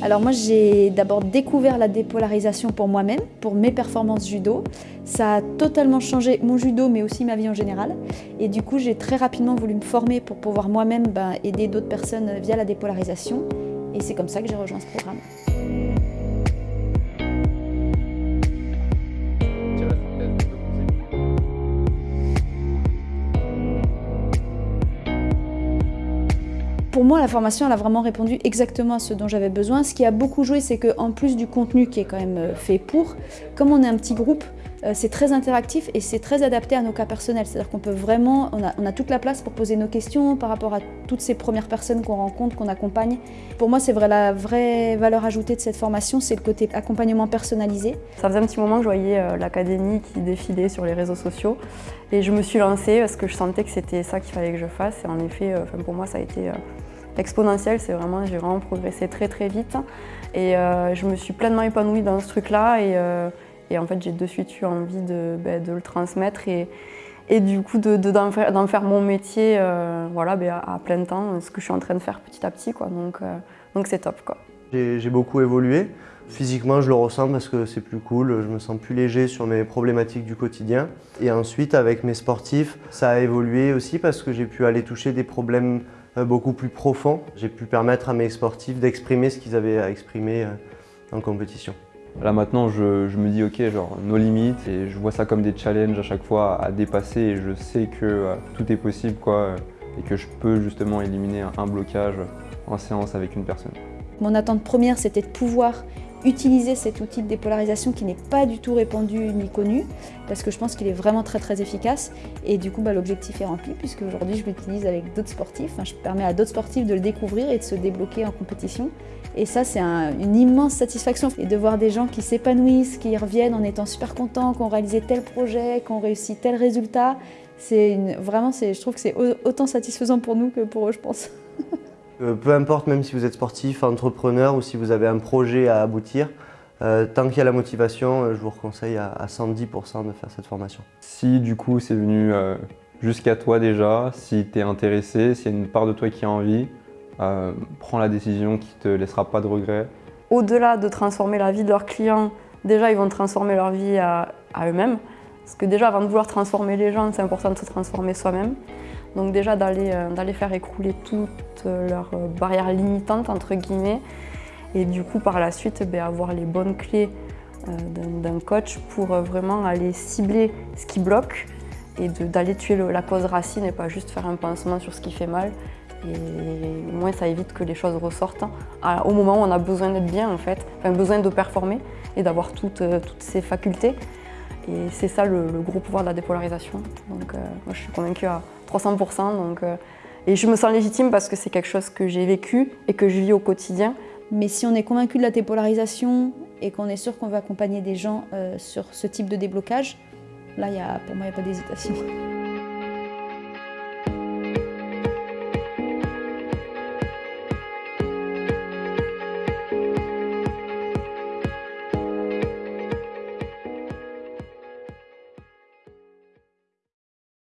Alors moi j'ai d'abord découvert la dépolarisation pour moi-même, pour mes performances judo. Ça a totalement changé mon judo mais aussi ma vie en général. Et du coup j'ai très rapidement voulu me former pour pouvoir moi-même ben, aider d'autres personnes via la dépolarisation. Et c'est comme ça que j'ai rejoint ce programme. Pour moi, la formation, elle a vraiment répondu exactement à ce dont j'avais besoin. Ce qui a beaucoup joué, c'est qu'en plus du contenu qui est quand même euh, fait pour, comme on est un petit groupe, c'est très interactif et c'est très adapté à nos cas personnels. C'est-à-dire qu'on peut vraiment, on a, toute la place pour poser nos questions par rapport à toutes ces premières personnes qu'on rencontre, qu'on accompagne. Pour moi, c'est vrai, la vraie valeur ajoutée de cette formation, c'est le côté accompagnement personnalisé. Ça faisait un petit moment que je voyais euh, l'académie qui défilait sur les réseaux sociaux et je me suis lancée parce que je sentais que c'était ça qu'il fallait que je fasse. Et en effet, pour moi, ça a été exponentielle, c'est vraiment, j'ai vraiment progressé très très vite et euh, je me suis pleinement épanouie dans ce truc-là euh, en fait j'ai de suite eu envie de, ben, le transmettre et, et du coup d'en de, faire, mon métier euh, voilà, ben, à, plein temps, ce que je suis en train de faire petit à petit. Quoi. Donc donc c'est top. J'ai beaucoup évolué. Physiquement, je le ressens parce que c'est plus cool, je me sens plus léger sur mes problématiques du quotidien. Et ensuite, avec mes sportifs, ça a évolué aussi parce que j'ai pu aller toucher des problèmes euh, beaucoup plus profonds. J'ai pu permettre à mes sportifs d'exprimer ce qu'ils avaient à exprimer euh, en compétition. Là maintenant, je, me dis ok, genre nos limites et je vois ça comme des challenges à chaque fois à dépasser et je sais que euh, tout est possible quoi et que je peux justement éliminer un blocage en séance avec une personne. Mon attente première, c'était de pouvoir utiliser cet outil de dépolarisation qui n'est pas du tout répandu ni connu parce que je pense qu'il est vraiment très très efficace. Et du coup bah, l'objectif est rempli puisque aujourd'hui je l'utilise avec d'autres sportifs, je permets à d'autres sportifs de le découvrir et de se débloquer en compétition. Et ça c'est une immense satisfaction. Et de voir des gens qui s'épanouissent, qui reviennent en étant super contents, qui ont réalisé tel projet, qui ont réussi tel résultat, c'est vraiment je trouve que c'est autant satisfaisant pour nous que pour eux je pense. Euh, peu importe, même si vous êtes sportif, entrepreneur ou si vous avez un projet à aboutir, euh, tant qu'il y a la motivation, euh, je vous conseille à, 110% de faire cette formation. Si du coup c'est venu jusqu'à toi déjà, si tu es intéressé, s'il y a une part de toi qui a envie, prends la décision qui ne te laissera pas de regrets. Au-delà de transformer la vie de leurs clients, déjà ils vont transformer leur vie à eux-mêmes. Parce que déjà avant de vouloir transformer les gens, c'est important de se transformer soi-même. Donc déjà euh, d'aller faire écrouler toutes leurs euh, barrières limitantes, entre guillemets, et du coup par la suite ben, avoir les bonnes clés euh, d'un coach pour vraiment aller cibler ce qui bloque et d'aller tuer la cause racine et pas juste faire un pansement sur ce qui fait mal. Et au moins ça évite que les choses ressortent hein. au moment où on a besoin d'être bien en fait, enfin besoin de performer et d'avoir toutes, toutes ces facultés. Et c'est ça le, gros pouvoir de la dépolarisation. Donc moi je suis convaincue à 300%. Donc, euh, et je me sens légitime parce que c'est quelque chose que j'ai vécu et que je vis au quotidien. Mais si on est convaincu de la dépolarisation et qu'on est sûr qu'on va accompagner des gens euh, sur ce type de déblocage, là, y a, pour moi, il n'y a pas d'hésitation.